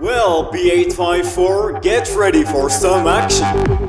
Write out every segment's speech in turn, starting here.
Well, B854, get ready for some action!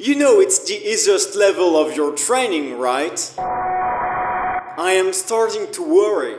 You know it's the easiest level of your training, right? I am starting to worry.